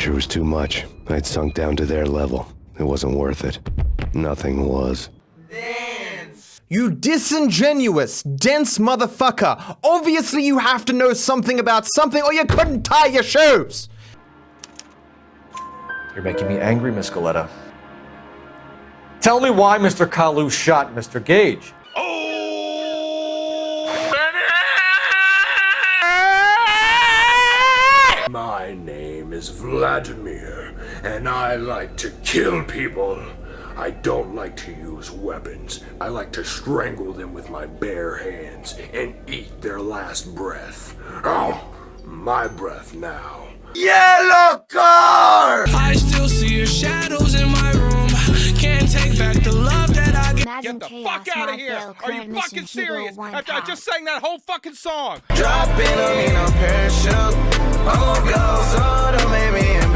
pressure was too much. I'd sunk down to their level. It wasn't worth it. Nothing was. You disingenuous, dense motherfucker! Obviously you have to know something about something or you couldn't tie your shoes! You're making me angry, Miss Galetta. Tell me why Mr. Kalu shot Mr. Gage. My name is Vladimir, and I like to kill people. I don't like to use weapons. I like to strangle them with my bare hands and eat their last breath. Oh, my breath now. Yellow car! I still see your shadows in my room. Can't take back the love that I get. Imagine Get the chaos, fuck out of here! fail, Are you fucking serious? one After I just sang that whole fucking song. Dropping on me, no parachute. Gonna go, so don't make me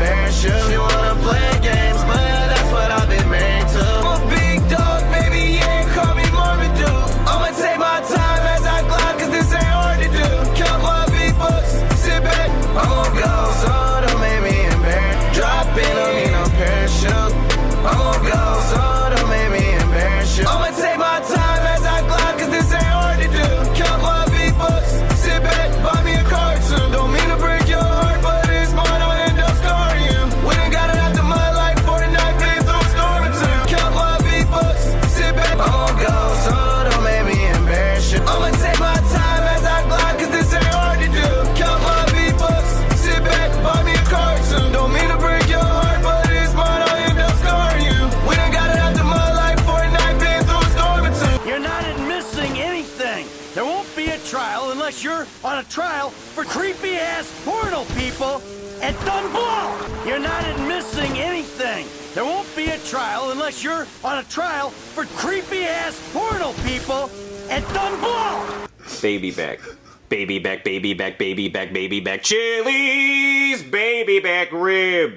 trial unless you're on a trial for creepy ass porno people at Dunblow. You're not missing anything. There won't be a trial unless you're on a trial for creepy ass porno people at Dunblow. Baby back. Baby back, baby back, baby back, baby back. Chili's baby back rib.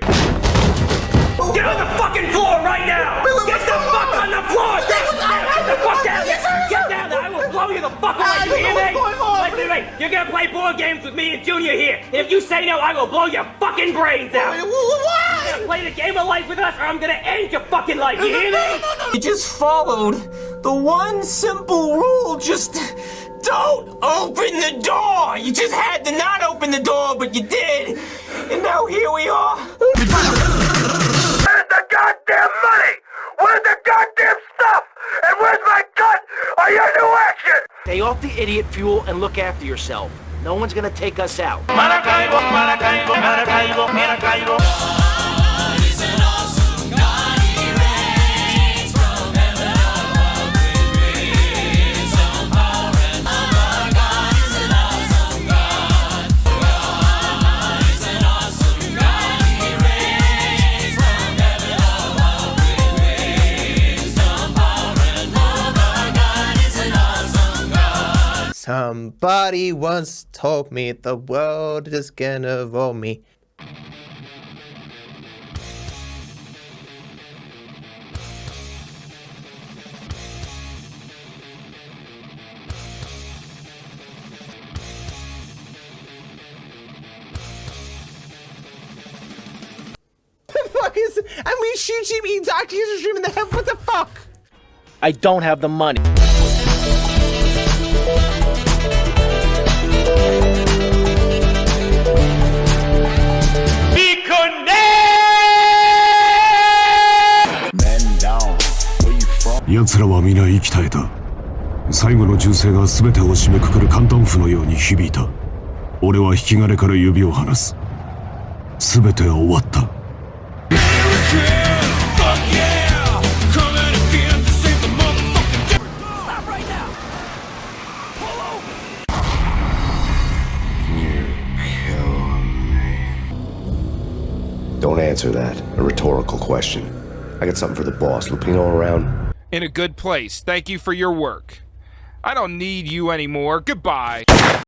Get on the fucking floor right now! Get the fuck on the floor! Get, get the fuck down there! Get down there! I will blow you the fuck away! You hear me? Listen to me! You're gonna play board games with me and Junior here. If you say no, I will blow your fucking brains out. You're gonna play the game of life with us, or I'm gonna end your fucking life. You hear me? You just followed the one simple rule. Just don't open the door. You just had to not open the door, but you did. And now here we are. Where's the goddamn money? Where's the goddamn stuff? And where's my gun? Are you new action? Stay off the idiot fuel and look after yourself. No one's gonna take us out. Somebody once told me the world is gonna roll me. The fuck is and we shoot him he actually just shoot in the head what the fuck I don't have the money. 奴らは皆息絶えた最後の銃声が全てを締めくくる簡単符のように響いた俺は引き金から指を離す全ては終わった「Don't answer that. A rhetorical question. I got something for the boss. Lupino around? In a good place. Thank you for your work. I don't need you anymore. Goodbye.